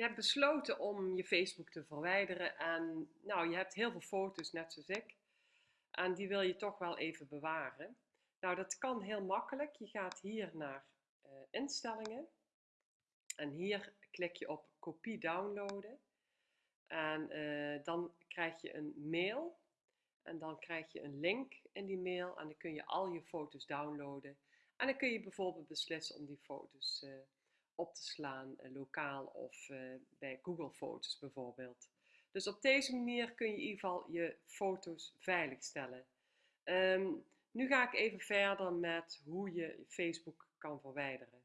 Je hebt besloten om je Facebook te verwijderen en nou, je hebt heel veel foto's, net zoals ik. En die wil je toch wel even bewaren. Nou, dat kan heel makkelijk. Je gaat hier naar uh, instellingen. En hier klik je op kopie downloaden. En uh, dan krijg je een mail. En dan krijg je een link in die mail. En dan kun je al je foto's downloaden. En dan kun je bijvoorbeeld beslissen om die foto's uh, op te slaan, uh, lokaal of bij Google Foto's bijvoorbeeld. Dus op deze manier kun je in ieder geval je foto's veiligstellen. Um, nu ga ik even verder met hoe je Facebook kan verwijderen.